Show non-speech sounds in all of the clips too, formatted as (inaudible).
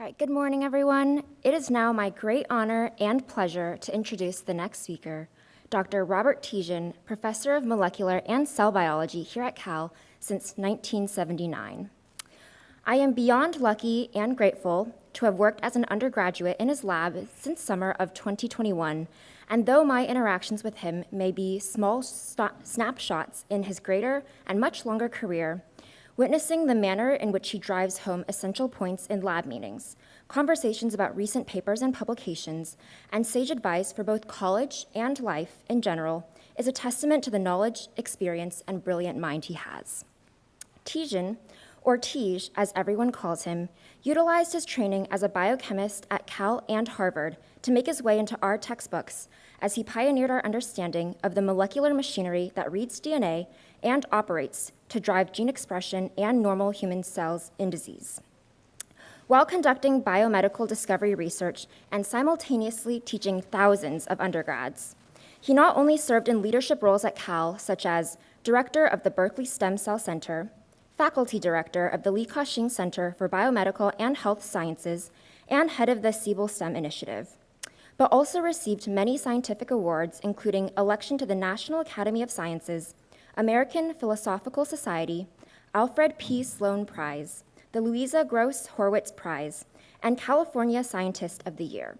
All right, good morning, everyone. It is now my great honor and pleasure to introduce the next speaker, Dr. Robert Tjian, Professor of Molecular and Cell Biology here at Cal since 1979. I am beyond lucky and grateful to have worked as an undergraduate in his lab since summer of 2021, and though my interactions with him may be small snapshots in his greater and much longer career, witnessing the manner in which he drives home essential points in lab meetings, conversations about recent papers and publications, and sage advice for both college and life in general is a testament to the knowledge, experience, and brilliant mind he has. Tjian, or Tij as everyone calls him, utilized his training as a biochemist at Cal and Harvard to make his way into our textbooks as he pioneered our understanding of the molecular machinery that reads DNA and operates to drive gene expression and normal human cells in disease. While conducting biomedical discovery research and simultaneously teaching thousands of undergrads, he not only served in leadership roles at Cal, such as director of the Berkeley Stem Cell Center, faculty director of the Li Ka-shing Center for Biomedical and Health Sciences, and head of the Siebel STEM Initiative, but also received many scientific awards, including election to the National Academy of Sciences American Philosophical Society, Alfred P. Sloan Prize, the Louisa Gross Horwitz Prize, and California Scientist of the Year.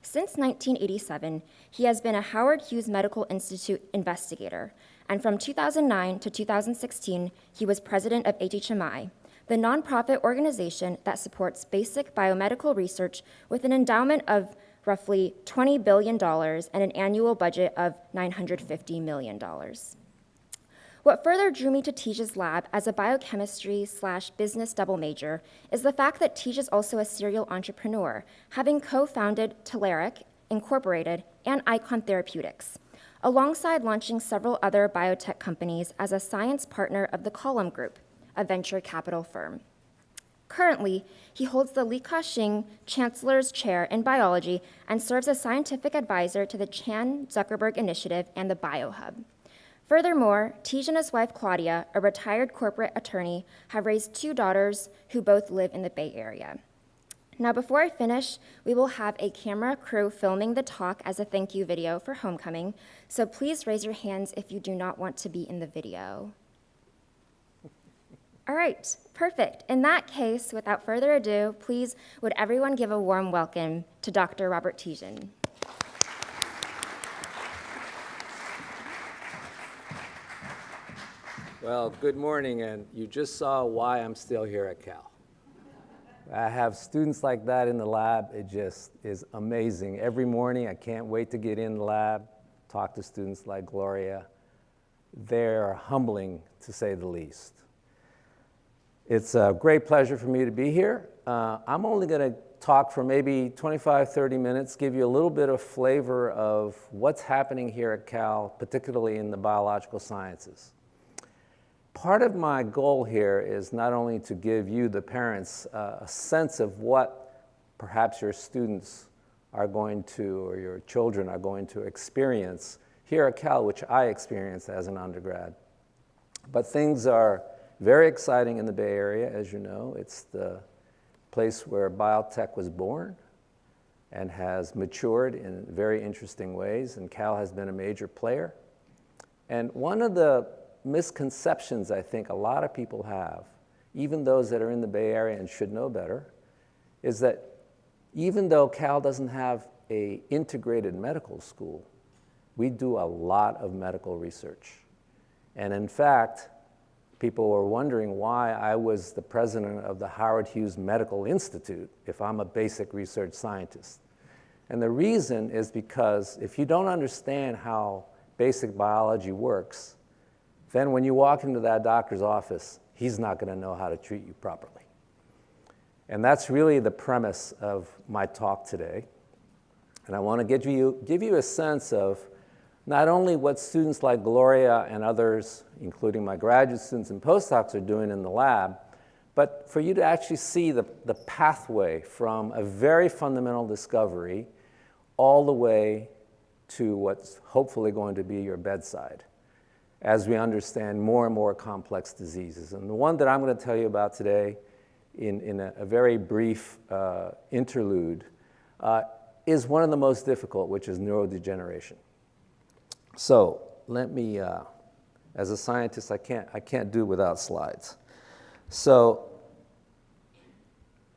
Since 1987, he has been a Howard Hughes Medical Institute investigator, and from 2009 to 2016, he was president of HHMI, the nonprofit organization that supports basic biomedical research with an endowment of roughly $20 billion and an annual budget of $950 million. What further drew me to Tij's lab as a biochemistry slash business double major is the fact that Tij is also a serial entrepreneur, having co-founded Tularik Incorporated and Eikon Therapeutics, alongside launching several other biotech companies as a science partner of the Column Group, a venture capital firm. Currently, he holds the Li Ka-shing Chancellor's Chair in Biology and serves as scientific advisor to the Chan Zuckerberg Initiative and the BioHub. Furthermore, Tij and his wife Claudia, a retired corporate attorney, have raised two daughters who both live in the Bay Area. Now, before I finish, we will have a camera crew filming the talk as a thank you video for homecoming, so please raise your hands if you do not want to be in the video. (laughs) All right, perfect. In that case, without further ado, please would everyone give a warm welcome to Dr. Robert Tjian. Well, good morning, and you just saw why I'm still here at Cal. I have students like that in the lab. It just is amazing. Every morning, I can't wait to get in the lab, talk to students like Gloria. They're humbling, to say the least. It's a great pleasure for me to be here. Uh, I'm only going to talk for maybe 25, 30 minutes, give you a little bit of flavor of what's happening here at Cal, particularly in the biological sciences part of my goal here is not only to give you, the parents, uh, a sense of what perhaps your students are going to, or your children are going to experience here at Cal, which I experienced as an undergrad. But things are very exciting in the Bay Area, as you know. It's the place where biotech was born and has matured in very interesting ways, and Cal has been a major player. And one of the misconceptions I think a lot of people have, even those that are in the Bay Area and should know better, is that even though Cal doesn't have a integrated medical school, we do a lot of medical research. And in fact, people were wondering why I was the president of the Howard Hughes Medical Institute if I'm a basic research scientist. And the reason is because if you don't understand how basic biology works, then when you walk into that doctor's office, he's not going to know how to treat you properly. And that's really the premise of my talk today. And I want to give you, give you a sense of not only what students like Gloria and others, including my graduate students and postdocs, are doing in the lab, but for you to actually see the, the pathway from a very fundamental discovery all the way to what's hopefully going to be your bedside as we understand more and more complex diseases. And the one that I'm going to tell you about today in, in a, a very brief uh, interlude, uh, is one of the most difficult, which is neurodegeneration. So let me, uh, as a scientist, I can't, I can't do without slides. So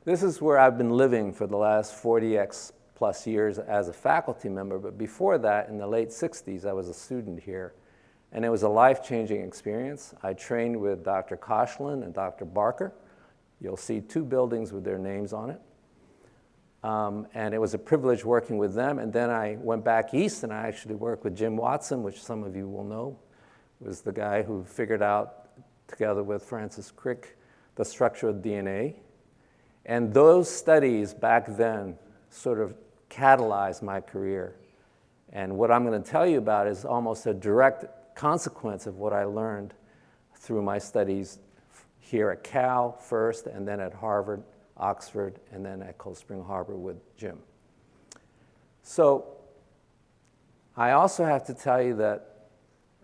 this is where I've been living for the last 40x plus years as a faculty member, but before that, in the late 60s, I was a student here, and it was a life-changing experience. I trained with Dr. Koshland and Dr. Barker. You'll see two buildings with their names on it. Um, and it was a privilege working with them. And then I went back east and I actually worked with Jim Watson, which some of you will know, was the guy who figured out, together with Francis Crick, the structure of DNA. And those studies back then sort of catalyzed my career. And what I'm going to tell you about is almost a direct consequence of what I learned through my studies here at Cal first, and then at Harvard, Oxford, and then at Cold Spring Harbor with Jim. So I also have to tell you that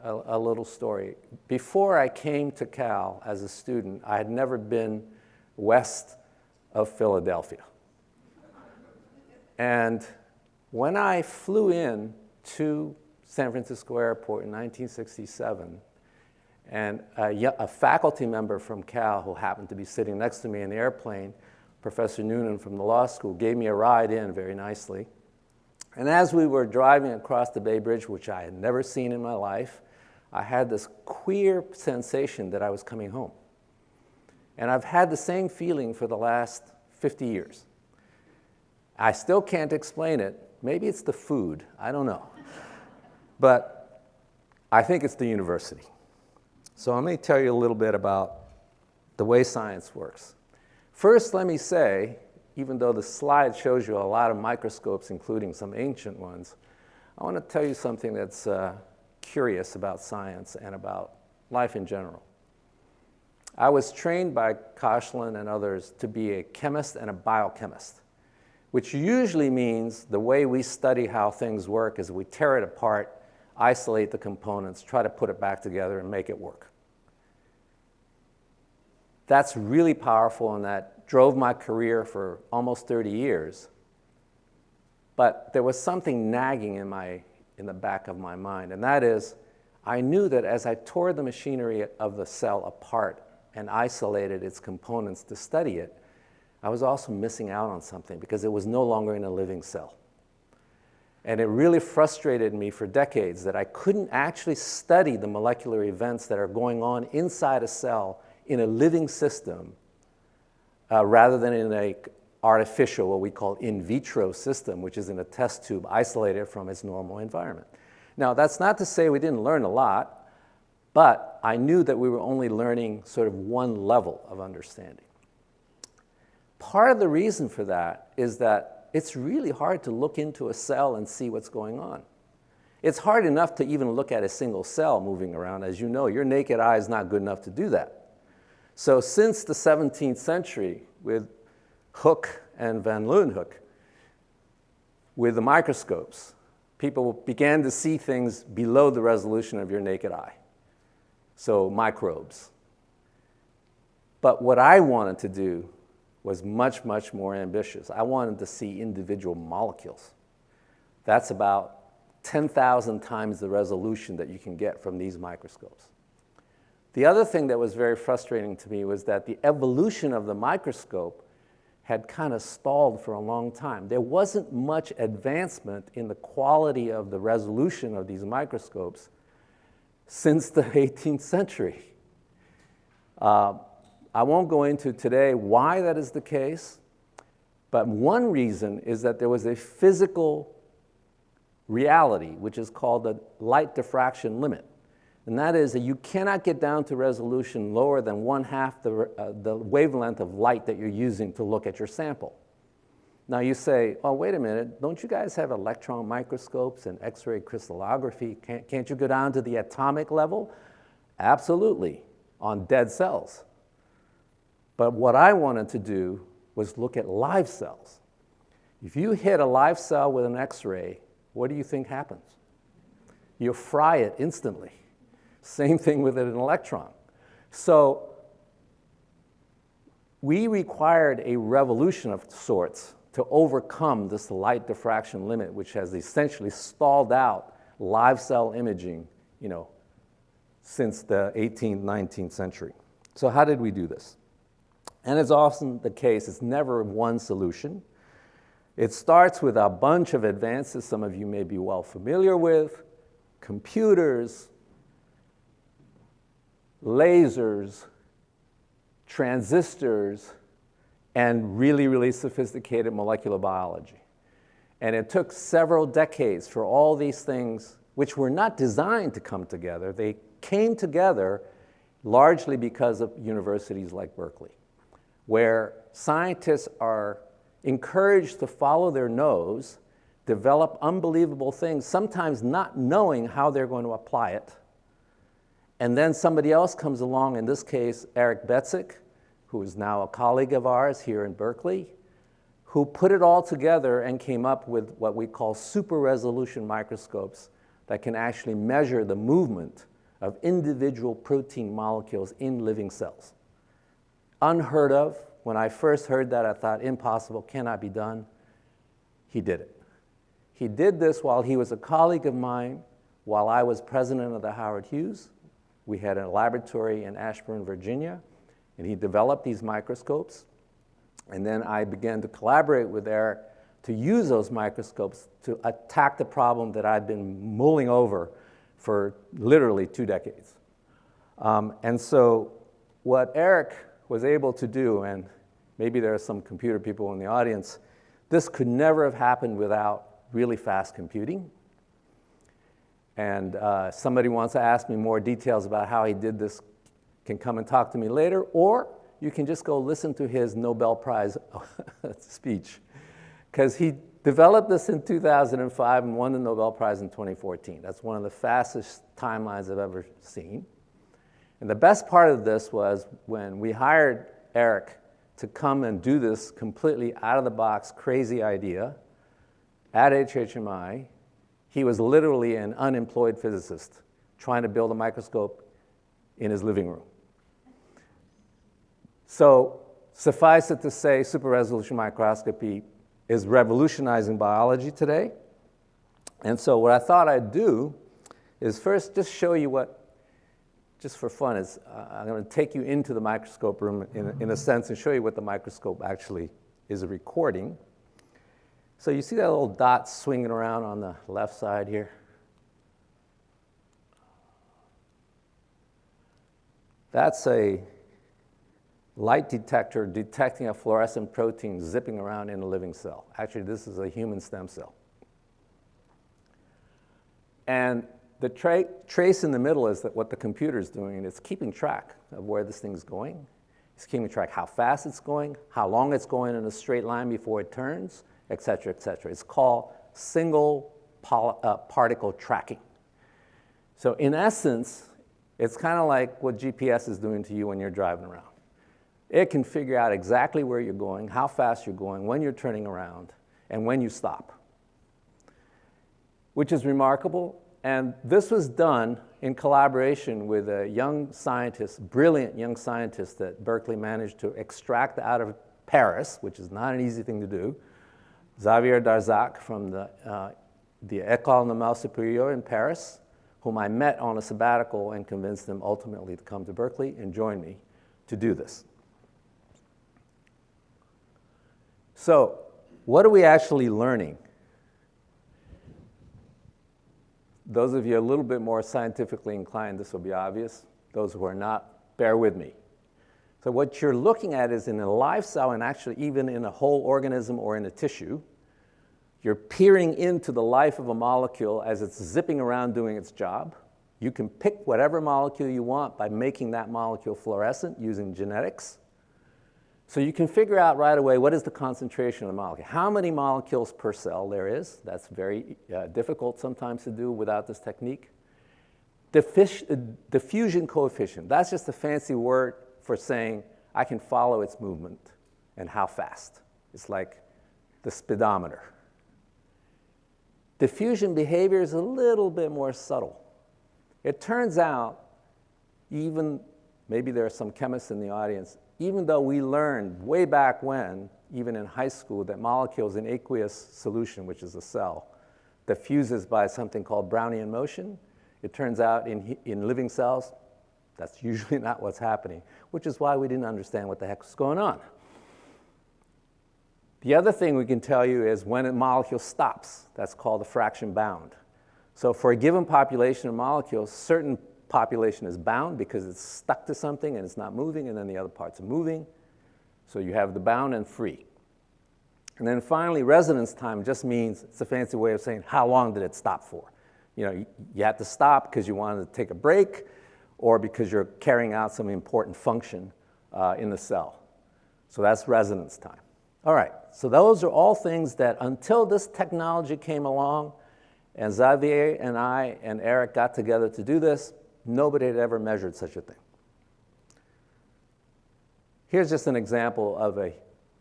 a, a, little story. Before I came to Cal as a student, I had never been west of Philadelphia. And when I flew in to San Francisco Airport in 1967, and a, a, faculty member from Cal who happened to be sitting next to me in the airplane, Professor Noonan from the law school, gave me a ride in very nicely. And as we were driving across the Bay Bridge, which I had never seen in my life, I had this queer sensation that I was coming home. And I've had the same feeling for the last 50 years. I still can't explain it. Maybe it's the food, I don't know. But I think it's the university. So let me tell you a little bit about the way science works. First, let me say, even though the slide shows you a lot of microscopes, including some ancient ones, I want to tell you something that's uh, curious about science and about life in general. I was trained by Koshland and others to be a chemist and a biochemist, which usually means the way we study how things work is we tear it apart isolate the components, try to put it back together and make it work. That's really powerful and that drove my career for almost 30 years. But there was something nagging in, my, in the back of my mind, and that is I knew that as I tore the machinery of the cell apart and isolated its components to study it, I was also missing out on something because it was no longer in a living cell. And it really frustrated me for decades that I couldn't actually study the molecular events that are going on inside a cell in a living system uh, rather than in a artificial, what we call in vitro system, which is in a test tube isolated from its normal environment. Now, that's not to say we didn't learn a lot, but I knew that we were only learning sort of one level of understanding. Part of the reason for that is that it's really hard to look into a cell and see what's going on. It's hard enough to even look at a single cell moving around. As you know, your naked eye is not good enough to do that. So since the 17th century, with Hooke and van Leeuwenhoek, with the microscopes, people began to see things below the resolution of your naked eye. So microbes. But what I wanted to do was much, much more ambitious. I wanted to see individual molecules. That's about 10,000 times the resolution that you can get from these microscopes. The other thing that was very frustrating to me was that the evolution of the microscope had kind of stalled for a long time. There wasn't much advancement in the quality of the resolution of these microscopes since the (laughs) 18th century. Uh, I won't go into today why that is the case, but one reason is that there was a physical reality, which is called the light diffraction limit. And that is that you cannot get down to resolution lower than one half the, uh, the wavelength of light that you're using to look at your sample. Now you say, oh, wait a minute, don't you guys have electron microscopes and X-ray crystallography? Can't, can't you go down to the atomic level? Absolutely, on dead cells. But what I wanted to do was look at live cells. If you hit a live cell with an X-ray, what do you think happens? You fry it instantly. Same thing with an electron. So we required a revolution of sorts to overcome this light diffraction limit, which has essentially stalled out live cell imaging, you know, since the 18th, 19th century. So how did we do this? And it's often the case, it's never one solution. It starts with a bunch of advances some of you may be well familiar with, computers, lasers, transistors, and really, really sophisticated molecular biology. And it took several decades for all these things, which were not designed to come together, they came together largely because of universities like Berkeley, where scientists are encouraged to follow their nose, develop unbelievable things, sometimes not knowing how they're going to apply it. And then somebody else comes along, in this case, Eric Betzig, who is now a colleague of ours here in Berkeley, who put it all together and came up with what we call super resolution microscopes that can actually measure the movement of individual protein molecules in living cells. Unheard of. When I first heard that, I thought, impossible, cannot be done. He did it. He did this while he was a colleague of mine, while I was president of the Howard Hughes. We had a laboratory in Ashburn, Virginia. And he developed these microscopes. And then I began to collaborate with Eric to use those microscopes to attack the problem that I'd been mulling over for literally two decades. Um, and so what Eric was able to do, and maybe there are some computer people in the audience, this could never have happened without really fast computing. And uh, somebody wants to ask me more details about how he did this can come and talk to me later, or you can just go listen to his Nobel Prize (laughs) speech. Because he developed this in 2005 and won the Nobel Prize in 2014. That's one of the fastest timelines I've ever seen. And the best part of this was when we hired Eric to come and do this completely out of the box, crazy idea at HHMI, he was literally an unemployed physicist trying to build a microscope in his living room. So suffice it to say, super resolution microscopy is revolutionizing biology today. And so what I thought I'd do is first just show you what, just for fun, is uh, I'm going to take you into the microscope room in, in a sense and show you what the microscope actually is recording. So you see that little dot swinging around on the left side here? That's a light detector detecting a fluorescent protein zipping around in a living cell. Actually, this is a human stem cell. And the tra trace in the middle is that what the computer is doing. It's keeping track of where this thing's going. It's keeping track how fast it's going, how long it's going in a straight line before it turns, et cetera, et cetera. It's called single uh, particle tracking. So in essence, it's kind of like what GPS is doing to you when you're driving around. It can figure out exactly where you're going, how fast you're going, when you're turning around, and when you stop, which is remarkable. And this was done in collaboration with a young scientist, brilliant young scientist that Berkeley managed to extract out of Paris, which is not an easy thing to do, Xavier Darzacq from the, uh, the École Normale Supérieure in Paris, whom I met on a sabbatical and convinced him ultimately to come to Berkeley and join me to do this. So what are we actually learning? Those of you a little bit more scientifically inclined, this will be obvious. Those who are not, bear with me. So what you're looking at is in a live cell and actually even in a whole organism or in a tissue, you're peering into the life of a molecule as it's zipping around doing its job. You can pick whatever molecule you want by making that molecule fluorescent using genetics. So you can figure out right away what is the concentration of the molecule, how many molecules per cell there is. That's very uh, difficult sometimes to do without this technique. Diffus uh, diffusion coefficient, that's just a fancy word for saying I can follow its movement and how fast. It's like the speedometer. Diffusion behavior is a little bit more subtle. It turns out, even maybe there are some chemists in the audience, even though we learned way back when, even in high school, that molecules in aqueous solution, which is a cell, diffuses by something called Brownian motion, it turns out in, in living cells, that's usually (laughs) not what's happening, which is why we didn't understand what the heck was going on. The other thing we can tell you is when a molecule stops, that's called a fraction bound. So for a given population of molecules, certain population is bound because it's stuck to something and it's not moving, and then the other parts are moving. So you have the bound and free. And then finally, residence time just means, it's a fancy way of saying how long did it stop for. You know, you had to stop because you wanted to take a break or because you're carrying out some important function uh, in the cell. So that's residence time. All right, so those are all things that until this technology came along and Xavier and I and Eric got together to do this, Nobody had ever measured such a thing. Here's just an example of a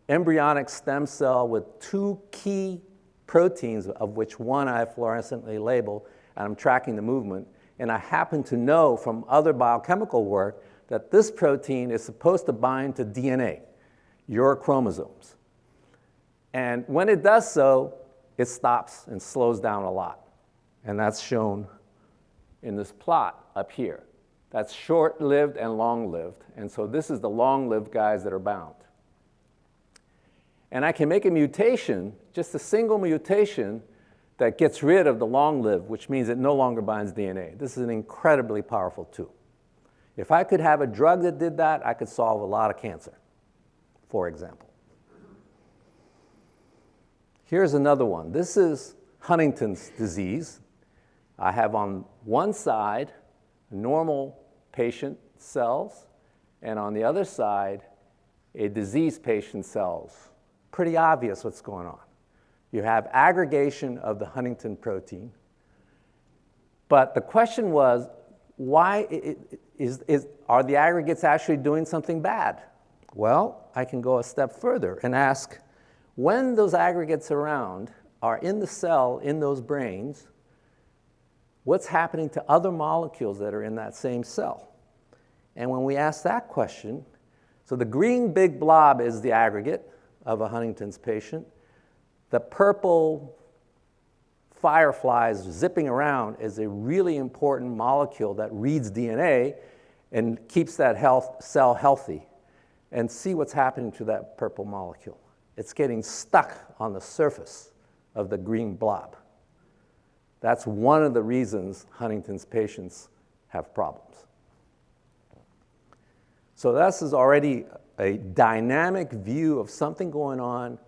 embryonic stem cell with two key proteins, of which one I fluorescently labeled, and I'm tracking the movement. And I happen to know from other biochemical work that this protein is supposed to bind to DNA, your chromosomes. And when it does so, it stops and slows down a lot. And that's shown in this plot up here. That's short-lived and long-lived. And so this is the long-lived guys that are bound. And I can make a mutation, just a single mutation, that gets rid of the long-lived, which means it no longer binds DNA. This is an incredibly powerful tool. If I could have a drug that did that, I could solve a lot of cancer, for example. Here's another one. This is Huntington's disease. I have on one side normal patient cells, and on the other side, a disease patient cells. Pretty obvious what's going on. You have aggregation of the huntingtin protein, but the question was, why is, is, are the aggregates actually doing something bad? Well, I can go a step further and ask, when those aggregates around are in the cell, in those brains, what's happening to other molecules that are in that same cell? And when we ask that question, so the green big blob is the aggregate of a Huntington's patient. The purple fireflies zipping around is a really important molecule that reads DNA and keeps that health, cell healthy. And see what's happening to that purple molecule. It's getting stuck on the surface of the green blob. That's one of the reasons Huntington's patients have problems. So this is already a dynamic view of something going on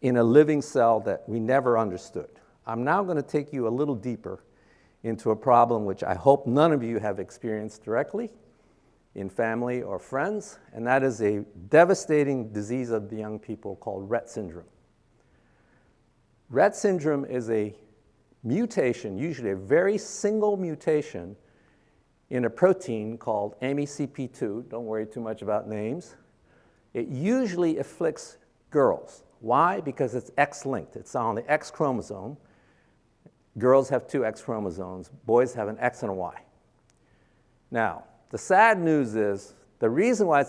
in a living cell that we never understood. I'm now going to take you a little deeper into a problem which I hope none of you have experienced directly in family or friends, and that is a devastating disease of the young people called Rett syndrome. Rett syndrome is a mutation, usually a very single mutation in a protein called MECP2. Don't worry too much about names. It usually afflicts girls. Why? Because it's X-linked. It's on the X chromosome. Girls have two X chromosomes. Boys have an X and a Y. Now, the sad news is the reason why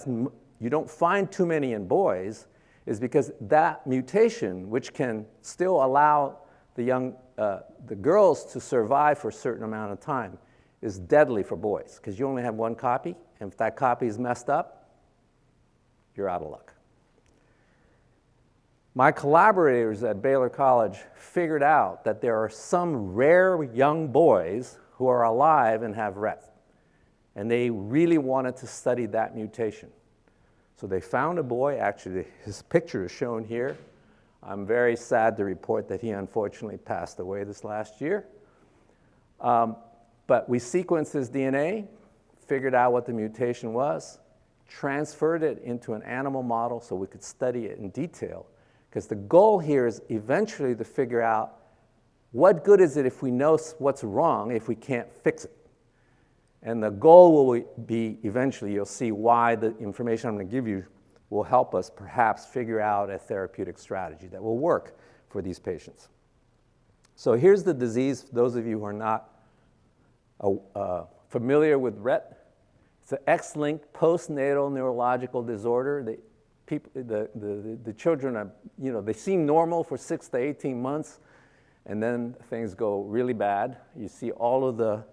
you don't find too many in boys is because that mutation, which can still allow the young uh, the girls to survive for a certain amount of time is deadly for boys because you only have one copy, and if that copy is messed up, you're out of luck. My collaborators at Baylor College figured out that there are some rare young boys who are alive and have Rett, and they really wanted to study that mutation. So they found a boy, actually his picture is shown here, I'm very sad to report that he unfortunately passed away this last year. Um, but we sequenced his DNA, figured out what the mutation was, transferred it into an animal model so we could study it in detail. Because the goal here is eventually to figure out what good is it if we know what's wrong if we can't fix it. And the goal will be eventually, you'll see why the information I'm going to give you will help us perhaps figure out a therapeutic strategy that will work for these patients. So here's the disease, those of you who are not uh, uh, familiar with Rett. It's an X-linked postnatal neurological disorder. The, people, the, the, the children are, you know, they seem normal for six to 18 months, and then things go really bad. You see all of the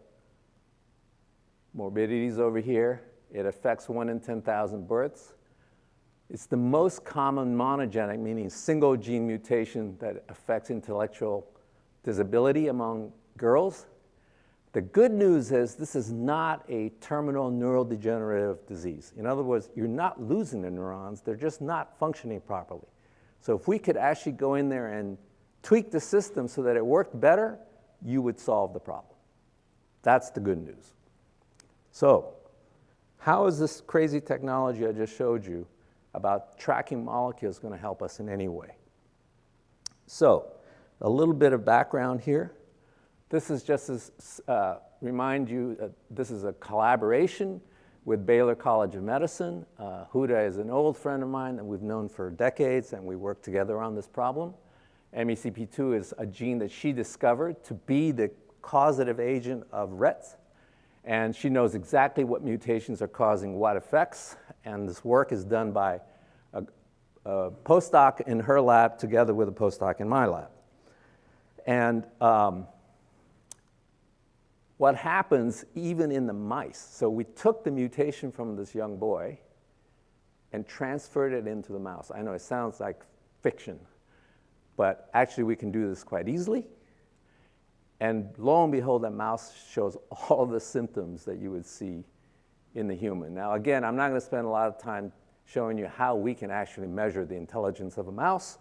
morbidities over here. It affects one in 10,000 births. It's the most common monogenic, meaning single gene mutation that affects intellectual disability among girls. The good news is this is not a terminal neurodegenerative disease. In other words, you're not losing the neurons, they're just not functioning properly. So if we could actually go in there and tweak the system so that it worked better, you would solve the problem. That's the good news. So how is this crazy technology I just showed you about tracking molecules going to help us in any way? So a little bit of background here. This is just to uh, remind you, that this is a collaboration with Baylor College of Medicine. Uh, Huda is an old friend of mine that we've known for decades, and we work together on this problem. MECP2 is a gene that she discovered to be the causative agent of Rett, and she knows exactly what mutations are causing what effects, and this work is done by a, a postdoc in her lab together with a postdoc in my lab. And um, what happens even in the mice. So we took the mutation from this young boy and transferred it into the mouse. I know it sounds like fiction, but actually we can do this quite easily. And lo and behold, that mouse shows (laughs) all the symptoms that you would see in the human. Now, again, I'm not going to spend a lot of time showing you how we can actually measure the intelligence of a mouse,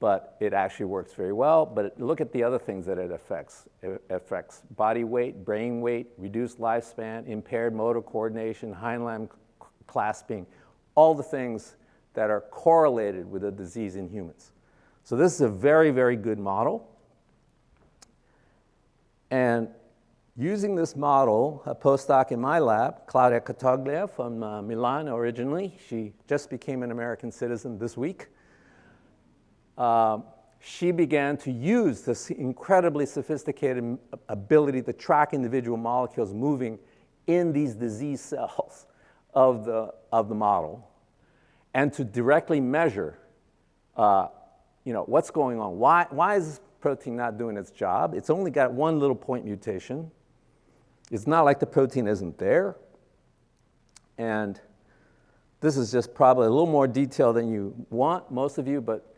but it actually works very well. But look at the other things that it affects. It affects body weight, brain weight, reduced lifespan, impaired motor coordination, hind limb clasping, all the things that are correlated with a disease in humans. So this is a very, very good model. And using this model, a postdoc in my lab, Claudia Cattoglio from uh, Milan originally, she just became an American citizen this week. Uh, she began to use this incredibly sophisticated ability to track individual molecules moving in these disease cells of the, of the model and to directly measure uh, you know, what's going on. Why, why is protein not doing its job? It's only got one little point mutation. It's not like the protein isn't there. And this is just probably a little more detail than you want, most of you, but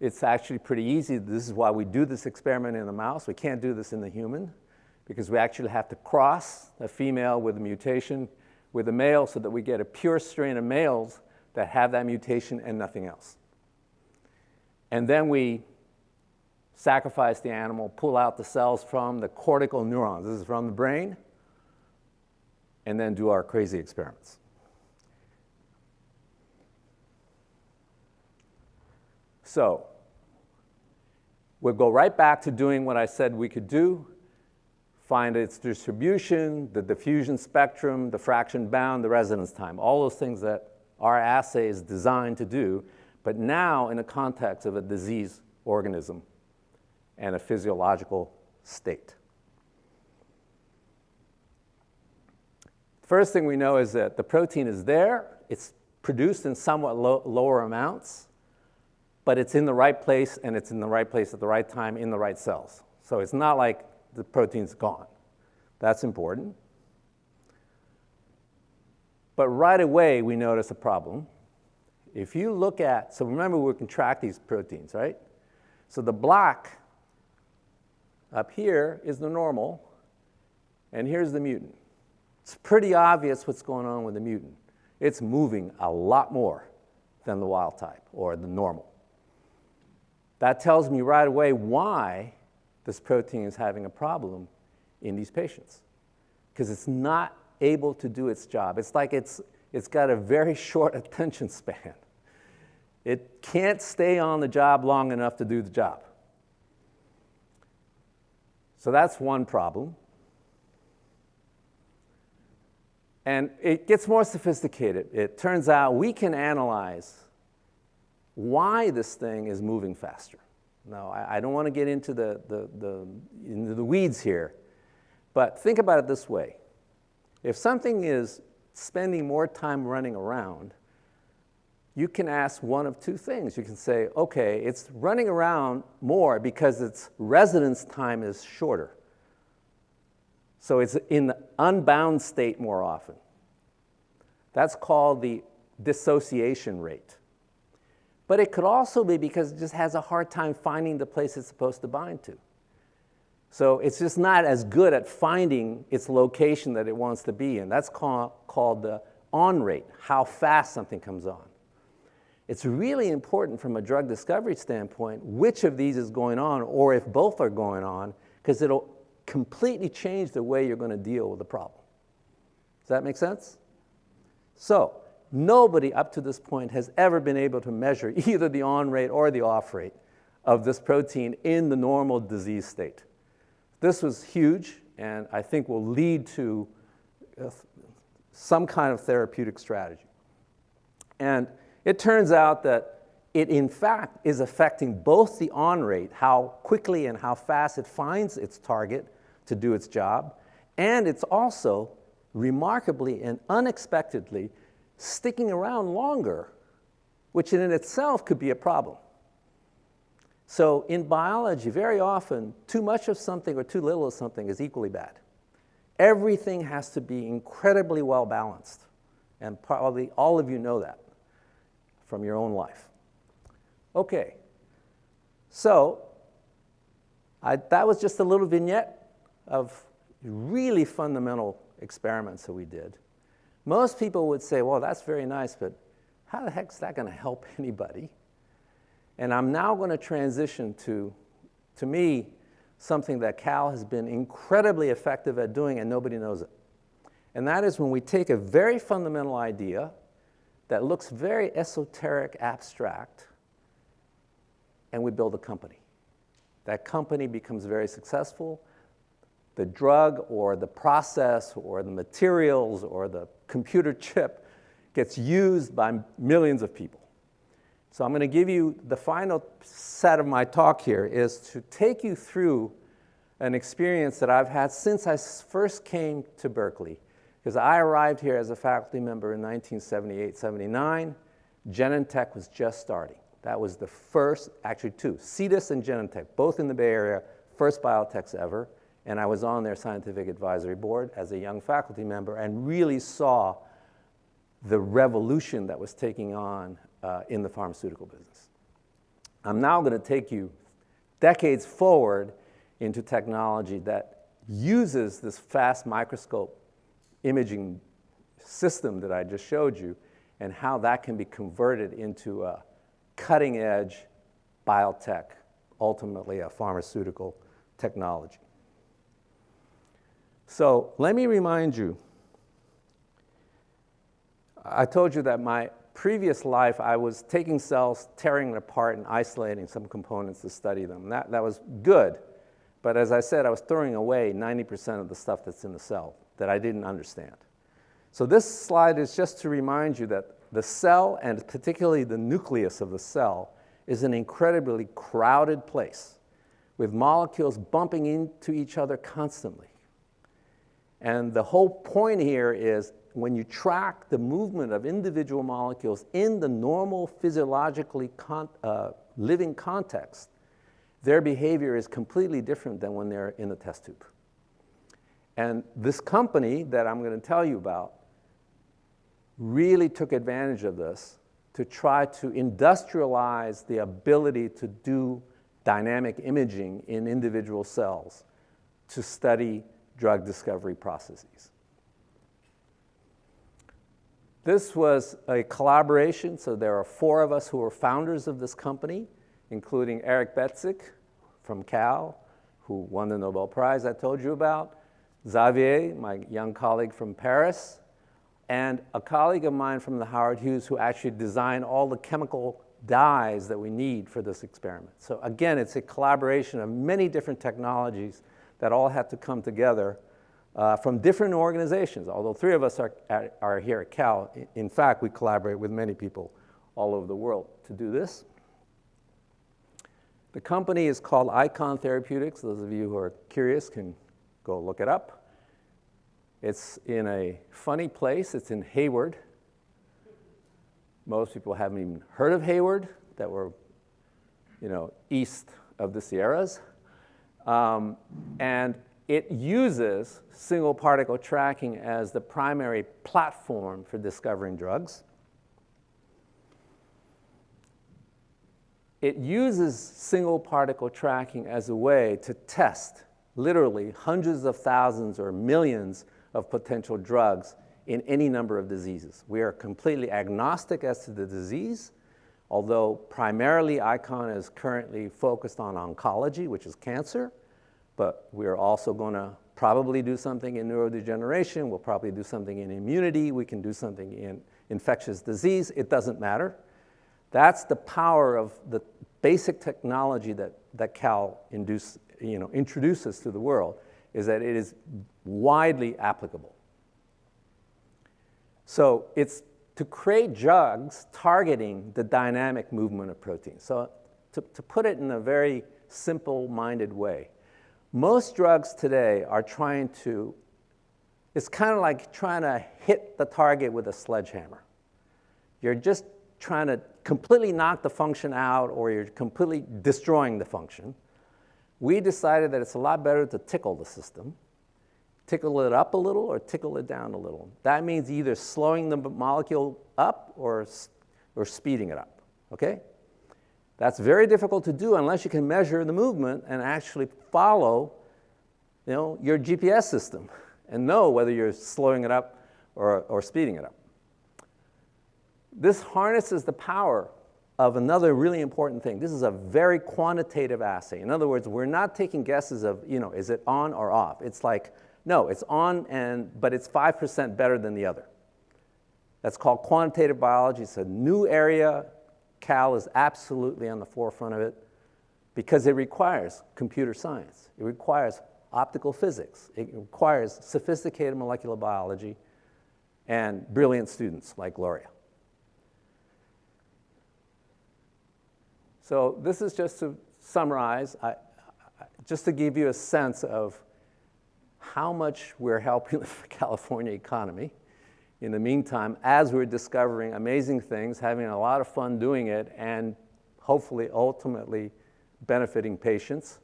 it's actually pretty easy. This is why we do this experiment in the mouse. We can't do this in the human because we actually have to cross a female with a mutation with a male so that we get a pure strain of males that have that mutation and nothing else. And then we sacrifice the animal, pull out the cells from the cortical neurons. This is from the brain. And then do our crazy experiments. So We'll go right back to doing what I said we could do, find its distribution, the diffusion spectrum, the fraction bound, the residence time, all those things that our assay is designed to do, but now in the context of a disease organism and a physiological state. First thing we know is that the protein is there, it's produced in somewhat lower amounts, but it's in the right place and it's in the right place at the right time in the right cells. So it's not like the protein's gone. That's important. But right away, we notice a problem. If you look at, so remember we can track these proteins, right? So the black up here is the normal, and here's the mutant. It's pretty obvious what's going on with the mutant. It's moving a lot more than the wild type or the normal. That tells me right away why this protein is having a problem in these patients. Because it's not able to do its job. It's like it's, it's got a very (laughs) short attention span. It can't stay on the job long enough to do the job. So that's one problem. And it gets more sophisticated. It turns out we can analyze why this thing is moving faster. Now, I, I don't want to get into the, the, the, into the weeds here, but think about it this way. If something is spending more time running around, you can ask one of two things. You can say, okay, it's running around more because its residence time is shorter. So it's in the unbound state more often. That's called the dissociation rate. But it could also be because it just has a hard time finding the place it's supposed to bind to. So it's just not as good at finding its location that it wants to be in. That's call, called the on rate, how fast something comes on. It's really important from a drug discovery standpoint which of these is going on or if both are going on because it'll completely change the way you're going to deal with the problem. Does that make sense? So nobody up to this point has ever been able to measure (laughs) either the on rate or the off rate of this protein in the normal disease state. This was huge and I think will lead to uh, some kind of therapeutic strategy. And it turns out that it in fact is affecting both the on rate, how quickly and how fast it finds its target to do its job, and it's also remarkably and unexpectedly sticking around longer, which in itself could be a problem. So in biology, very often, too much of something or too little of something is equally bad. Everything has to be incredibly well balanced, and probably all of you know that from your own life. Okay, so I, that was just a little vignette of really fundamental experiments that we did. Most people would say, well, that's very nice, but how the heck is that going to help (laughs) anybody? And I'm now going to transition to, to me, something that Cal has been incredibly effective at doing and nobody knows it. And that is when we take a very fundamental idea that looks very esoteric, abstract, and we build a company. That company becomes very successful. The drug or the process or the materials or the computer chip gets used by millions of people. So I'm going to give you the final set of my talk here is to take you through an experience that I've had since I first came to Berkeley because I arrived here as a faculty member in 1978, 79. Genentech was just starting. That was the first, actually two, Cetus and Genentech, both in the Bay Area, first biotechs ever. And I was on their scientific advisory board as a young faculty member and really saw the revolution that was taking on uh, in the pharmaceutical business. I'm now going to take you decades forward into technology that uses this fast microscope imaging system that I just showed you and how that can be converted into a cutting edge biotech, ultimately a pharmaceutical technology. So let me remind you, I told you that my previous life I was taking cells, tearing them apart and isolating some components to study them. That, that was good, but as I said, I was throwing away 90% of the stuff that's in the cell that I didn't understand. So this slide is just to remind you that the cell, and particularly the nucleus of the cell, is an incredibly crowded place with molecules bumping into each other constantly. And the whole point here is when you track the movement of individual molecules in the normal physiologically con uh, living context, their behavior is completely different than when they're in the test tube. And this company that I'm going to tell you about really took advantage of this to try to industrialize the ability to do dynamic imaging in individual cells to study drug discovery processes. This was a collaboration, so there are four of us who are founders of this company, including Eric Betzig from Cal, who won the Nobel Prize I told you about, Xavier, my young colleague from Paris, and a colleague of mine from the Howard Hughes who actually designed all the chemical dyes that we need for this experiment. So again, it's a collaboration of many different technologies that all had to come together uh, from different organizations. Although three of us are, are here at Cal, in fact, we collaborate with many people all over the world to do this. The company is called Eikon Therapeutics. Those of you who are curious can go look it up. It's in a funny place. It's in Hayward. Most people haven't even heard of Hayward that were, you know, east of the Sierras. Um, and it uses single particle tracking as the primary platform for discovering drugs. It uses single particle tracking as a way to test literally hundreds of thousands or millions of potential drugs in any number of diseases. We are completely agnostic as to the disease, although primarily Eikon is currently focused on oncology, which is cancer, but we're also going to probably do something in neurodegeneration, we'll probably do something in immunity, we can do something in infectious disease, it doesn't matter. That's the power of the basic technology that, that Cal induce, you know, introduces to the world, is that it is widely applicable. So it's to create drugs targeting the dynamic movement of proteins. So to, to put it in a very simple-minded way, most drugs today are trying to, it's kind of like trying to hit the target with a sledgehammer. You're just trying to completely knock the function out or you're completely destroying the function, we decided that it's a lot better to tickle the system, tickle it up a little or tickle it down a little. That means either slowing the molecule up or, or speeding it up, okay? That's very difficult to do unless you can measure the movement and actually follow you know, your GPS system and know whether you're slowing it up or, or speeding it up. This harnesses the power of another really important thing. This is a very quantitative assay. In other words, we're not taking guesses of, you know, is it on or off? It's like, no, it's on, and, but it's 5% better than the other. That's called quantitative biology. It's a new area. Cal is absolutely on the forefront of it because it requires computer science. It requires optical physics. It requires sophisticated molecular biology and brilliant students like Gloria. So this is just to summarize, I, just to give you a sense of how much we're helping (laughs) the California economy in the meantime as we're discovering amazing things, having a lot of fun doing it, and hopefully ultimately benefiting patients.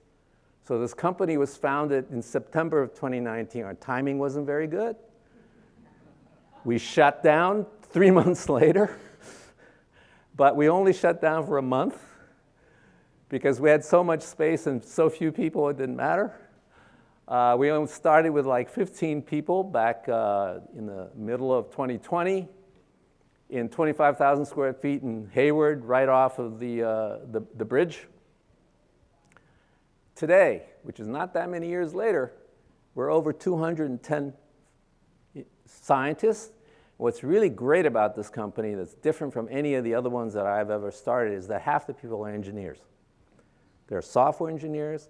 So this company was founded in September of 2019. Our timing wasn't very good. We shut down three (laughs) months later, but we only shut down for a month because we had so much space and so few people, it didn't matter. Uh, we only started with like 15 people back uh, in the middle of 2020 in 25,000 square feet in Hayward, right off of the, uh, the, the bridge. Today, which is not that many years later, we're over 210 scientists. What's really great about this company that's different from any of the other ones that I've ever started is that half the people are engineers. There are software engineers,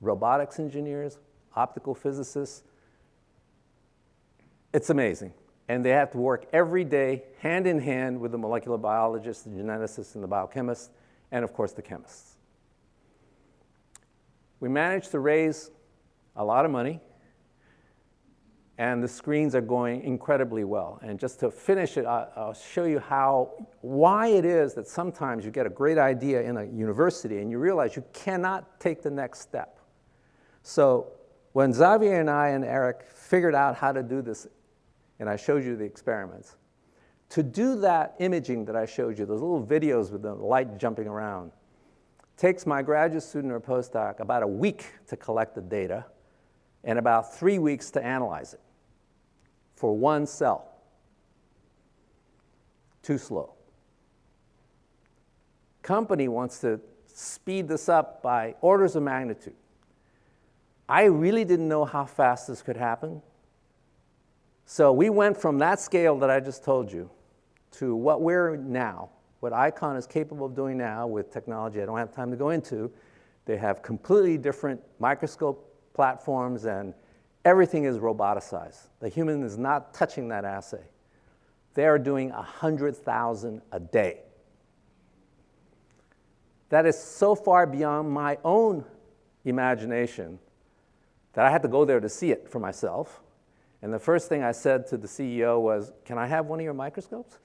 robotics engineers, optical physicists. It's amazing. And they have to work every day, hand in hand with the molecular biologists, the geneticists, and the biochemists, and of course the chemists. We managed to raise a lot of money and the screens are going incredibly well. And just to finish it, I'll show you how, why it is that sometimes you get a great idea in a university and you realize you cannot take the next step. So when Xavier and I and Eric figured out how to do this, and I showed you the experiments, to do that imaging that I showed you, those little videos with the light jumping around, takes my graduate student or postdoc about a week to collect the data and about three weeks to analyze it for one cell. Too slow. Company wants to speed this up by orders of magnitude. I really didn't know how fast this could happen. So we went from that scale that I just told you to what we're now, what Eikon is capable of doing now with technology I don't have time to go into. They have completely different microscope platforms and Everything is roboticized. The human is not touching that assay. They are doing 100,000 a day. That is so far beyond my own imagination that I had to go there to see it for myself. And the first thing I said to the CEO was, Can I have one of your microscopes?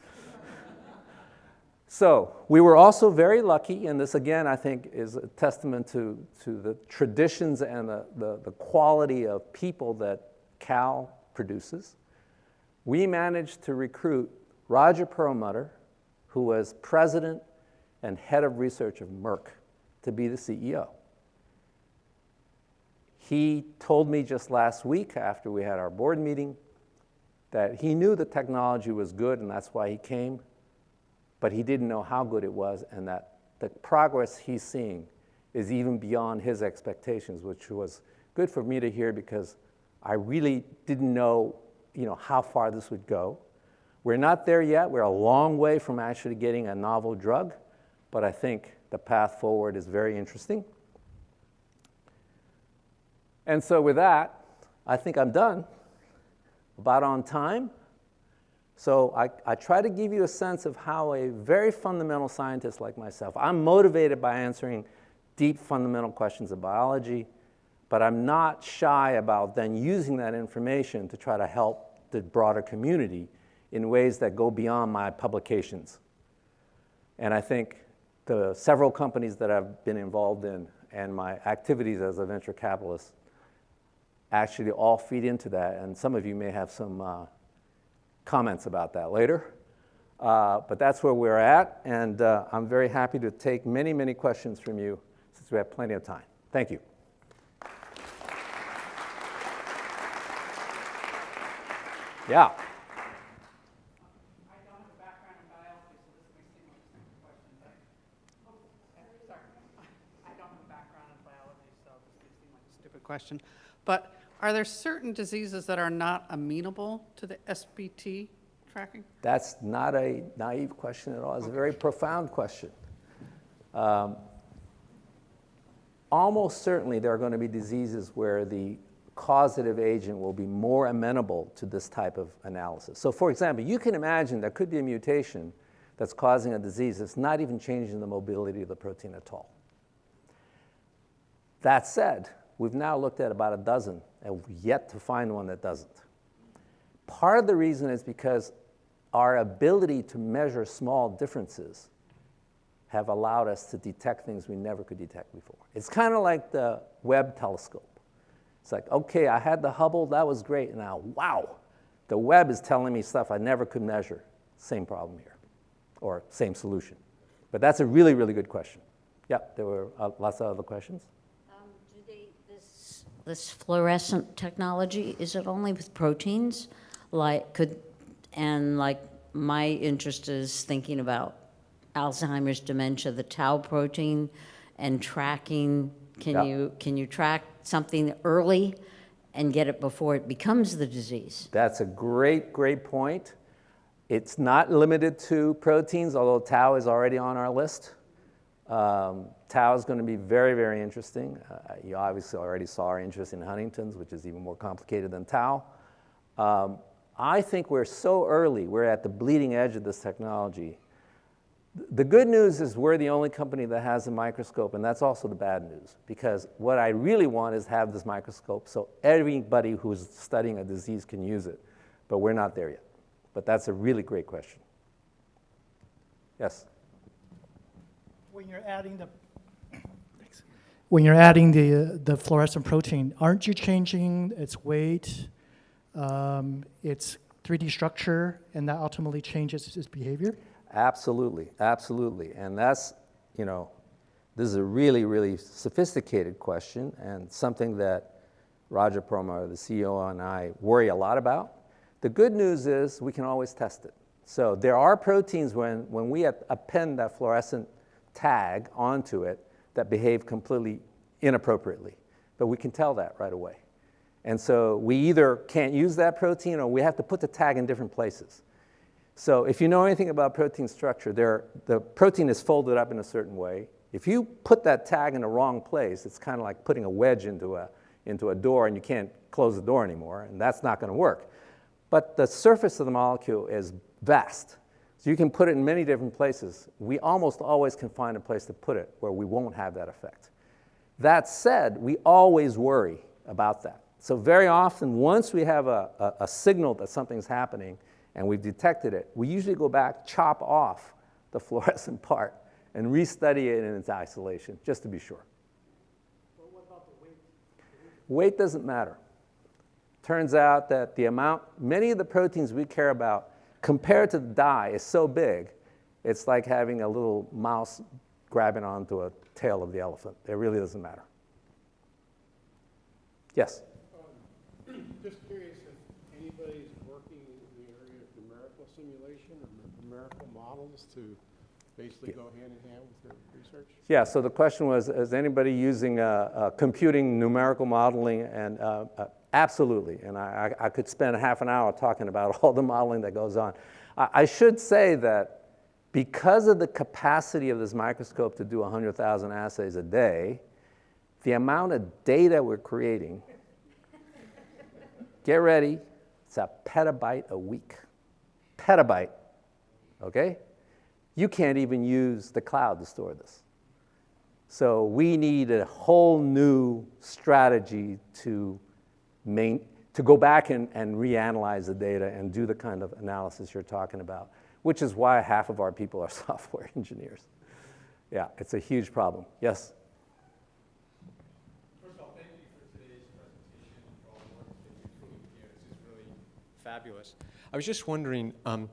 So we were also very lucky, and this again I think is a testament to, to the traditions and the, the, the quality of people that Cal produces. We managed to recruit Roger Perlmutter, who was president and head of research of Merck, to be the CEO. He told me just last week after we had our board meeting that he knew the technology was good and that's why he came, but he didn't know how good it was and that the progress he's seeing is even beyond his expectations, which was good for me to hear because I really didn't know, you know how far this would go. We're not there yet. We're a long way from actually getting a novel drug, but I think the path forward is very interesting. And so with that, I think I'm done, about on time. So I, I try to give you a sense of how a very fundamental scientist like myself, I'm motivated by answering deep fundamental questions of biology, but I'm not shy about then using that information to try to help the broader community in ways that go beyond my publications. And I think the several companies that I've been involved in and my activities as a venture capitalist actually all feed into that. And some of you may have some uh, comments about that later. Uh, but that's where we're at. And uh, I'm very happy to take many, many questions from you since we have plenty of time. Thank you. Yeah. question. But are there certain diseases that are not amenable to the SMT tracking? That's not a naive question at all. It's a very profound question. Um, almost certainly there are going to be diseases where the causative agent will be more amenable to this type of analysis. So for example, you can imagine there could be a mutation that's causing a disease that's not even changing the mobility of the protein at all. That said, we've now looked at about a dozen and yet to find one that doesn't. Part of the reason is because our ability to measure small differences have allowed us to detect things we never could detect before. It's kind of like the Webb telescope. It's like, okay, I had the Hubble, that was great, and now, wow, the Webb is telling me stuff I never could measure. Same problem here, or same solution. But that's a really, really good question. Yeah, there were uh, lots of other questions this fluorescent technology, is it only with proteins? Like, could, and like, my interest is thinking about Alzheimer's dementia, the tau protein, and tracking. Can Yeah. you, can you track something early and get it before it becomes the disease? That's a great, great point. It's not limited to proteins, although tau is already on our list. Um, tau is going to be very, very interesting. Uh, you obviously already saw our interest in Huntington's, which is even more complicated than tau. Um, I think we're so early, we're at the bleeding edge of this technology. The good news is we're the only company that has a microscope, and that's also the bad news, because what I really want is have this microscope so everybody who's studying a disease can use it, but we're not there yet. But that's a really great question. Yes? when you're adding the when you're adding the the fluorescent protein, aren't you changing its weight, um, its 3D structure, and that ultimately changes its behavior? Absolutely, absolutely, and that's you know, this is a really really sophisticated question and something that Roger Perlmutter, the CEO, and I worry a lot about. The good news is we can always test it. So there are proteins when, when we append that fluorescent tag onto it that behave completely inappropriately. But we can tell that right away. And so we either can't use that protein or we have to put the tag in different places. So if you know anything about protein structure, there, the protein is folded up in a certain way. If you put that tag in the wrong place, it's kind of like putting a wedge into a, into a door and you can't close the door anymore, and that's not going to work. But the surface of the molecule is vast. So you can put it in many different places. We almost always can find a place to put it where we won't have that effect. That said, we always worry about that. So very often, once we have a, a, a signal that something's happening and we've detected it, we usually go back, chop off the (laughs) fluorescent part, and restudy it in its isolation, just to be sure. But what about the weight weight doesn't matter. Turns out that the amount, many of the proteins we care about compared to the dye, is so big, it's like having a little mouse grabbing onto a tail of the elephant. It really doesn't matter. Yes? (clears throat) Just curious if anybody's working in the area of numerical simulation or numerical models to basically go hand in hand with your research? Yeah, so the question was, is anybody using uh, uh, computing numerical modeling? And uh, uh, absolutely, and I, I could spend half an hour talking about (laughs) all the modeling that goes on. I, I should say that because of the capacity of this microscope to do 100,000 assays a day, the amount of data we're creating, get ready, it's a petabyte a week. Petabyte, okay? You can't even use the cloud to store this. So we need a whole new strategy to, main, to go back and, and reanalyze the data and do the kind of analysis you're talking about, which is why half of our people are (laughs) software engineers. Yeah, it's a huge problem. Yes? First of all, thank you for today's presentation and for all the work that you're doing here. This is really fabulous. I was just wondering, um,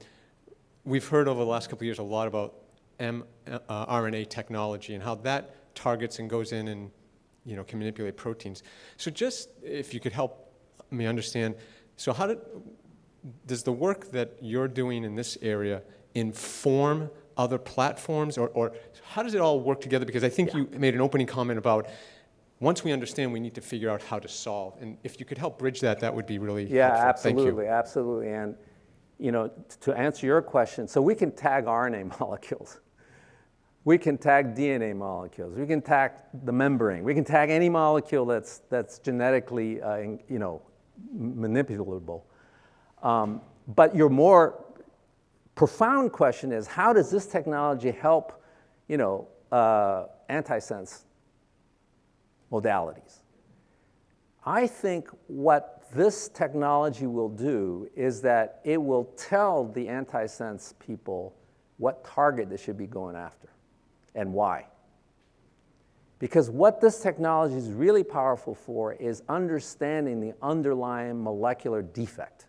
we've heard over the last couple years a lot about mRNA technology and how that targets and goes in and you know can manipulate proteins. So just if you could help me understand, so how did does the work that you're doing in this area inform other platforms or, or how does it all work together? Because I think you made an opening comment about once we understand, we need to figure out how to solve. And if you could help bridge that, that would be really Yeah, helpful. Thank you. absolutely, absolutely. And you know, to answer your question, so we can tag RNA (laughs) molecules. We can tag DNA molecules. We can tag the membrane. We can tag any molecule that's, that's genetically, uh, you know, manipulable. Um, but your more profound question is, how does this technology help, you know, uh, antisense modalities? I think what this technology will do is that it will tell the antisense people what target they should be going after and why. Because what this technology is really powerful for is understanding the underlying molecular defect.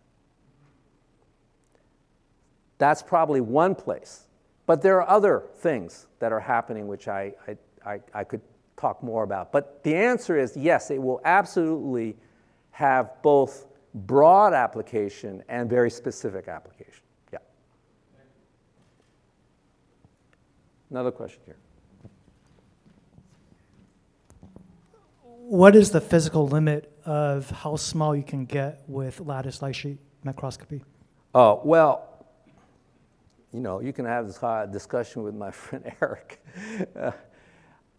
That's probably one place. But there are other things that are happening which I, I, I, I could talk more about. But the answer is yes, it will absolutely have both broad application and very specific application. Yeah. Another question here. What is the physical limit of how small you can get with lattice light sheet microscopy? Oh, well, you know, you can have this discussion with my (laughs) friend Eric. Uh,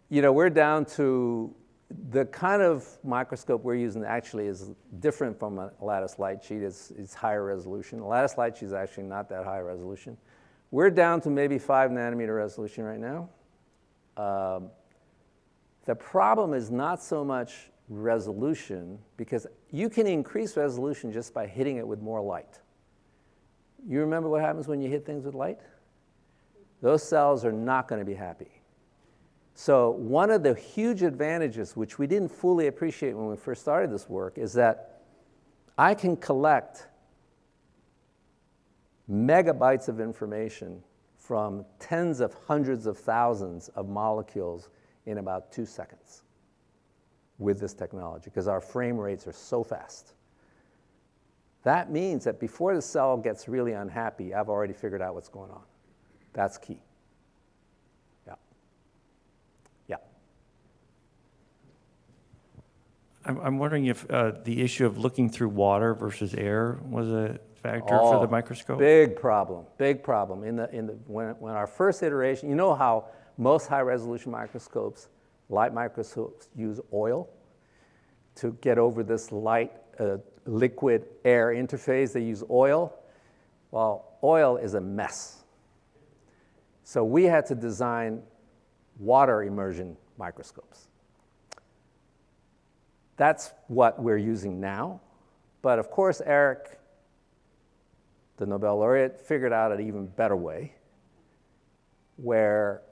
you know, we're down to the kind of microscope we're using actually is different from a lattice light sheet. It's, it's higher resolution. A lattice light sheet is actually not that high resolution. We're down to maybe five nanometer resolution right now. Um, the problem is not so much resolution because you can increase resolution just by hitting it with more light. You remember what happens when you hit things with light? Those cells are not going to be happy. So one of the huge advantages, which we didn't fully appreciate when we first started this work, is that I can collect megabytes of information from tens of hundreds of thousands of molecules in about two seconds with this technology because our frame rates are so fast. That means that before the cell gets really unhappy, I've already figured out what's going on. That's key. Yeah. Yeah. I'm, I'm wondering if uh, the issue of looking through water versus air was a factor for Oh, the microscope? Big problem, big problem. In the, in the, when, when our first iteration, you know how most high resolution microscopes, light microscopes use oil to get over this light uh, liquid air interface. They use oil. Well, oil is a mess. So we had to design water immersion microscopes. that's what we're using now. But of course, Eric, the Nobel laureate, figured out an even better way where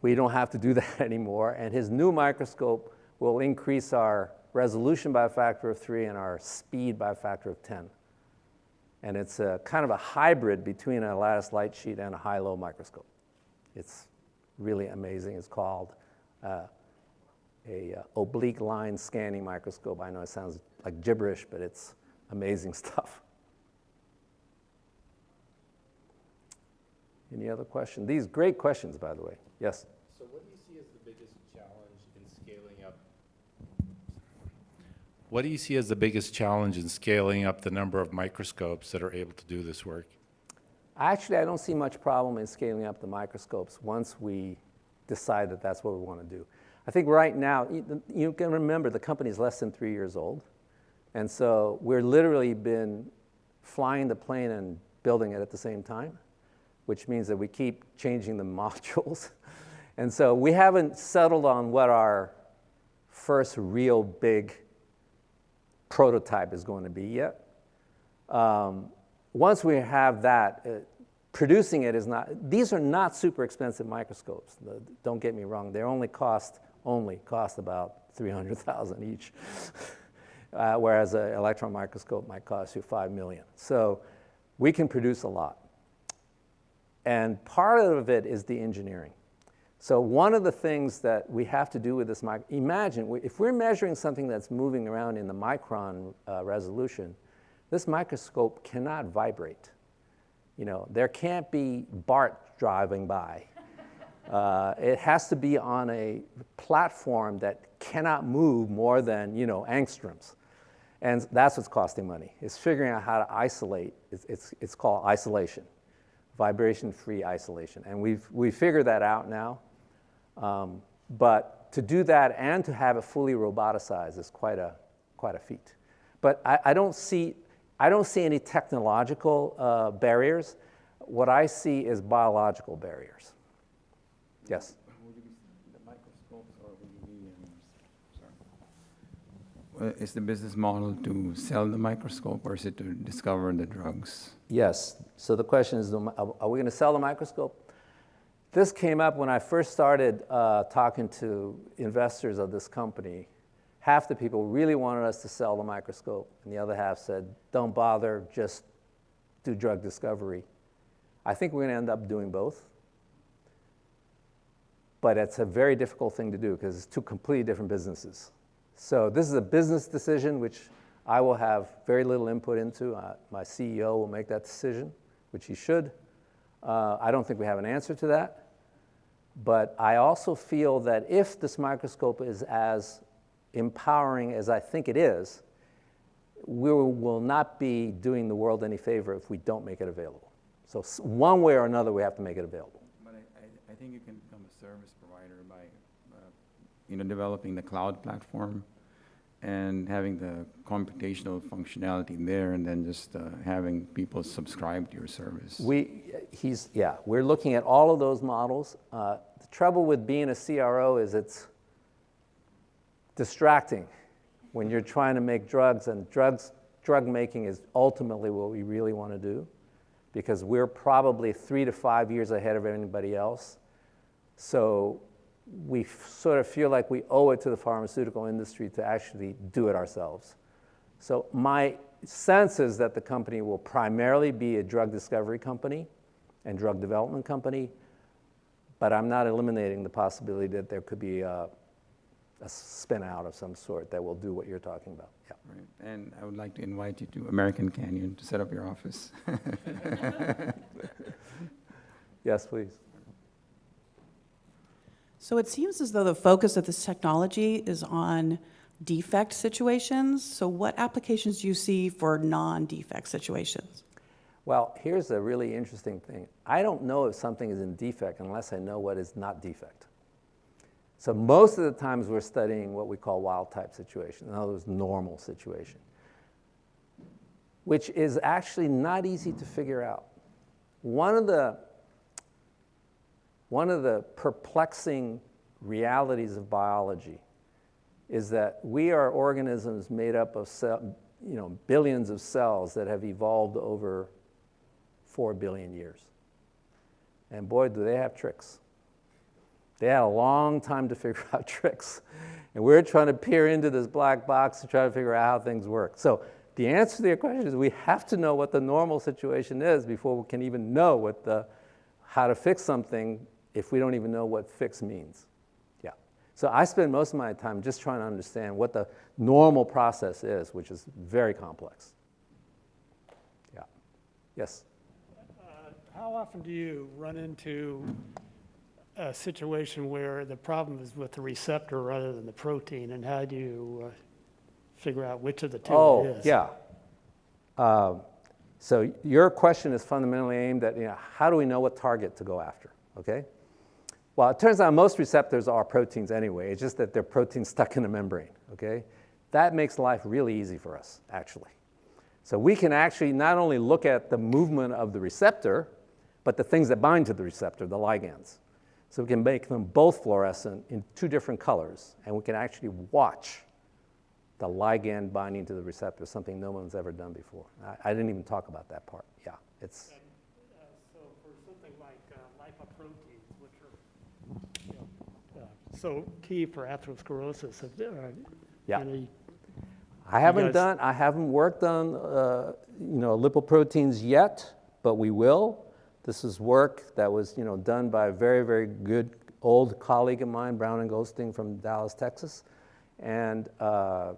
we don't have to do (laughs) that anymore. And his new microscope will increase our resolution by a factor of three and our speed by a factor of 10. And it's a kind of a hybrid between a lattice light sheet and a HILO microscope. It's really amazing. It's called uh, a uh, oblique line scanning microscope. I know it sounds like gibberish, but it's amazing (laughs) stuff. Any other question? These great questions, by the way. Yes. So what do you see as the biggest challenge in scaling up? What do you see as the biggest challenge in scaling up the number of microscopes that are able to do this work? Actually, I don't see much problem in scaling up the microscopes once we decide that that's what we want to do. I think right now, you, you can remember the company is less than three years old. And so we're literally been flying the plane and building it at the same time, which means that we keep changing the (laughs) modules. and so we haven't settled on what our first real big prototype is going to be yet. Um, once we have that, uh, producing it is not, these are not super expensive microscopes. The, don't get me wrong, they only cost, only cost about 300,000 each. (laughs) uh, whereas an electron microscope might cost you 5 million. So we can produce a lot. And part of it is the engineering. So one of the things that we have to do with this, imagine if we're measuring something that's moving around in the micron uh, resolution, this microscope cannot vibrate. You know, there can't be BART driving by. Uh, it has to be on a platform that cannot move more than, you know, angstroms. And that's what's costing money, is figuring out how to isolate. It's, it's, it's called isolation, vibration-free isolation. And we've, we've figured that out now. Um, but to do that and to have it fully roboticized is quite a, quite a feat. But I, I don't see, I don't see any technological uh, barriers. What I see is biological barriers. Yes? Uh, Is the business model to sell the microscope or is it to discover the drugs? Yes. So the question is, are are we going to sell the microscope? This came up when I first started uh, talking to investors of this company. Half the people really wanted us to sell the microscope, and the other half said, don't bother, just do drug discovery. I think we're going to end up doing both. But it's a very difficult thing to do because it's two completely different businesses. So this is a business decision which I will have very little input into. Uh, my CEO will make that decision, which he should. Uh, I don't think we have an answer to that. But I also feel that if this microscope is as empowering as I think it is, we will not be doing the world any favor if we don't make it available. So one way or another, we have to make it available. But I, I, I think you can become a service provider by, you know, developing the cloud platform and having the computational functionality there and then just uh, having people subscribe to your service. We, he's, yeah, we're looking at all of those models. Uh, the trouble with being a CRO is it's distracting when you're trying to make drugs, and drugs, drug making is ultimately what we really want to do because we're probably three to five years ahead of anybody else. So we sort of feel like we owe it to the pharmaceutical industry to actually do it ourselves. So my sense is that the company will primarily be a drug discovery company and drug development company, but I'm not eliminating the possibility that there could be a, a spin out of some sort that will do what you're talking about. Yeah. Right. And I would like to invite you to American Canyon to set up your office. (laughs) yes, please. So it seems as though the focus of this technology is on defect situations. So what applications do you see for non-defect situations? Well, here's a really interesting thing. I don't know if something is in defect unless I know what is not defect. So most of the times we're studying what we call wild type situation, in other words, normal situation, which is actually not easy to figure out. One of the one of the perplexing realities of biology is that we are organisms made up of cell, you know, billions of cells that have evolved over four billion years. And boy, do they have tricks. They had a long time to (laughs) figure out tricks. And we're trying to peer into this black box to try to figure out how things work. So the answer to your question is we have to know what the normal situation is before we can even know what the, how to fix something if we don't even know what fix means. Yeah. So I spend most of my time just trying to understand what the normal process is, which is very complex. Yeah. Yes? How often do you run into a situation where the problem is with the receptor rather than the protein, and how do you uh, figure out which of the two it Oh, yeah. Uh, so your question is fundamentally aimed at, you know, how do we know what target to go after, okay? Well, it turns out most receptors are proteins anyway. It's just that they're proteins stuck in a membrane, okay? That makes life really easy for us, actually. So we can actually not only look at the movement of the receptor, but the things that bind to the receptor, the ligands. So we can make them both fluorescent in two different colors, and we can actually watch the ligand binding to the receptor, something no one's ever done before. I, I didn't even talk about that part. Yeah, it's, And, uh, So for something like uh, lipoproteins, which are, you know, uh, so key for atherosclerosis, have uh, Yeah. any, I haven't guys- done, I haven't worked on, uh, you know, lipoproteins yet, but we will. This is work that was, you know, done by a very, very good old colleague of mine, Brown and Goldstein from Dallas, Texas. And uh,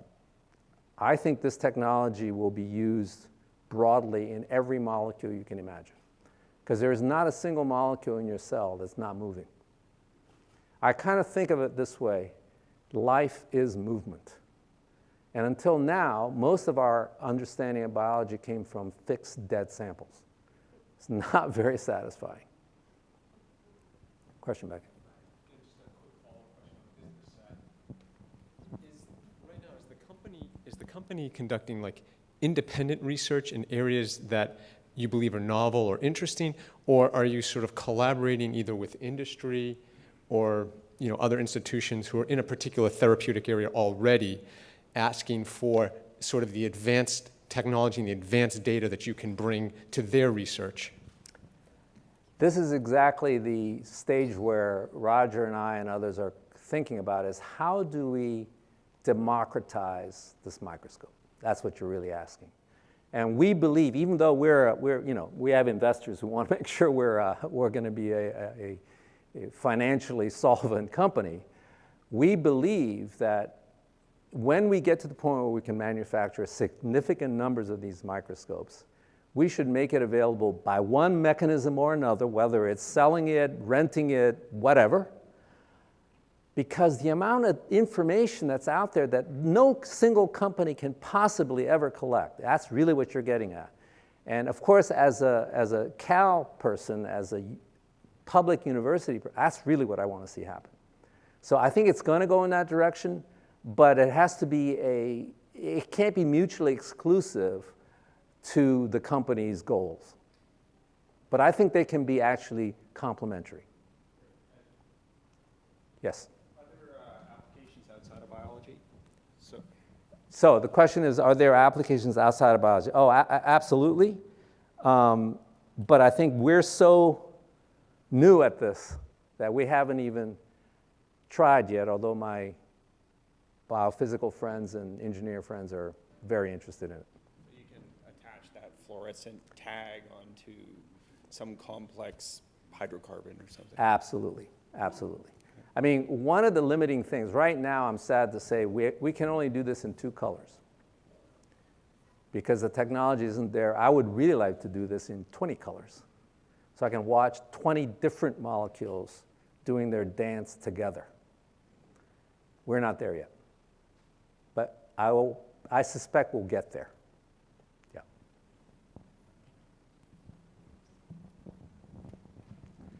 I think this technology will be used broadly in every molecule you can imagine. Because there is not a single molecule in your cell that's not moving. I kind of think of it this way life is movement. And until now, most of our understanding of biology came from fixed dead samples. It's not (laughs) very satisfying. Question back. Is the company conducting like independent research in areas that you believe are novel or interesting? Or are you sort of collaborating either with industry or, you know, other institutions who are in a particular therapeutic area already asking for sort of the advanced technology and the advanced data that you can bring to their research? This is exactly the stage where Roger and I and others are thinking about is how do we democratize this microscope? That's what you're really asking. And we believe, even though we're, we're you know, we have investors who want to (laughs) make sure we're, uh, we're going to be a, a, a financially (laughs) solvent company, we believe that when we get to the point where we can manufacture significant numbers of these microscopes, we should make it available by one mechanism or another, whether it's selling it, renting it, whatever, because the amount of information that's out there that no single company can possibly ever collect, that's really what you're getting at. And of course, as a, as a Cal person, as a public university, that's really what I want to see happen. So I think it's going to go in that direction, but it has to be a, it can't be mutually exclusive to the company's goals. But I think they can be actually complementary. Yes? Are there uh, applications outside of biology? So, So the question is, are there applications outside of biology? Oh, absolutely. Um, but I think we're so new at this that we haven't even tried yet, although my biophysical friends and engineer friends are very interested in it. you can attach that fluorescent tag onto some complex hydrocarbon or something. Absolutely, absolutely. I mean, one of the limiting things, right now, I'm sad to say, we, we can only do this in two colors because the technology isn't there. I would really like to do this in 20 colors so I can watch 20 different molecules doing their dance together. We're not there yet. But I, will, I suspect we'll get there. Yeah.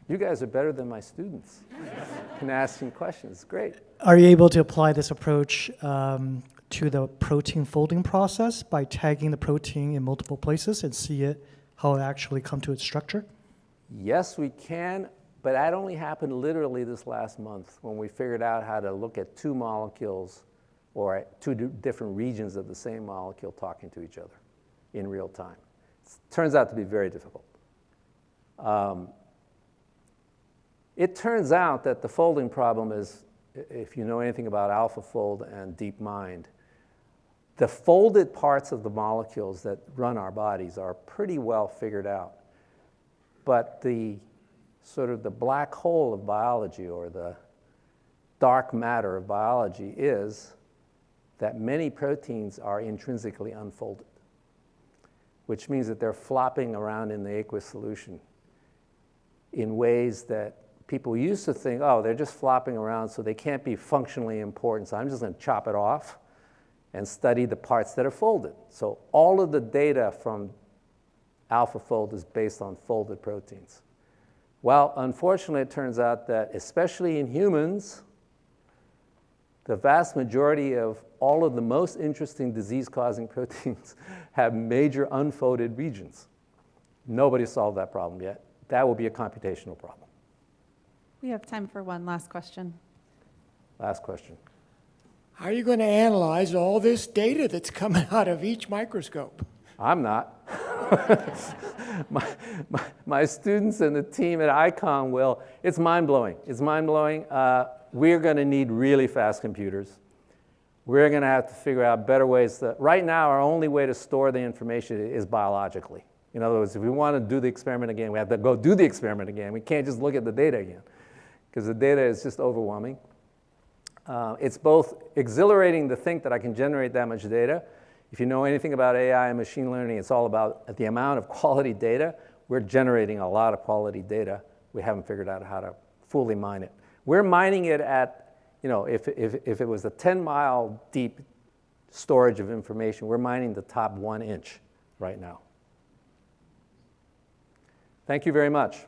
You guys are better than my students. (laughs) can ask them questions. Great. Are you able to apply this approach um, to the protein folding process by tagging the protein in multiple places and see it how it actually come to its structure? Yes, we can, but that only happened literally this last month when we figured out how to look at two molecules or two different regions of the same molecule talking to each other in real time. It turns out to be very difficult. Um, it turns out that the folding problem is, if you know anything about AlphaFold and DeepMind, the folded parts of the molecules that run our bodies are pretty well figured out. But the sort of the black hole of biology or the dark matter of biology is that many proteins are intrinsically unfolded, which means that they're flopping around in the aqueous solution in ways that people used to think, oh, they're just flopping around, so they can't be functionally important, so I'm just going to chop it off and study the parts that are folded. So all of the data from AlphaFold is based on folded proteins. Well, unfortunately, it turns out that, especially in humans, the vast majority of all of the most interesting disease-causing (laughs) proteins have major unfolded regions. Nobody solved that problem yet. That will be a computational problem. We have time for one last question. Last question. How are you going to analyze all this data that's coming (laughs) out of each microscope? I'm not. (laughs) my, my, my, students and the team at Eikon will. It's mind-blowing. It's mind-blowing. Uh, we're going to need really fast computers. We're going to have to figure out better ways. To, right now, our only way to store the information is biologically. In other words, if we want to do the experiment again, we have to go do the experiment again. We can't just look at the data again because the data is just overwhelming. Uh, it's both exhilarating to think that I can generate that much data. If you know anything about AI and machine learning, it's all about the amount of (laughs) quality data. We're generating a lot of quality data. We haven't figured out how to fully mine it. We're mining it at, you know, if, if, if it was a 10 mile deep storage of information, we're mining the top one inch right now. Thank you very much.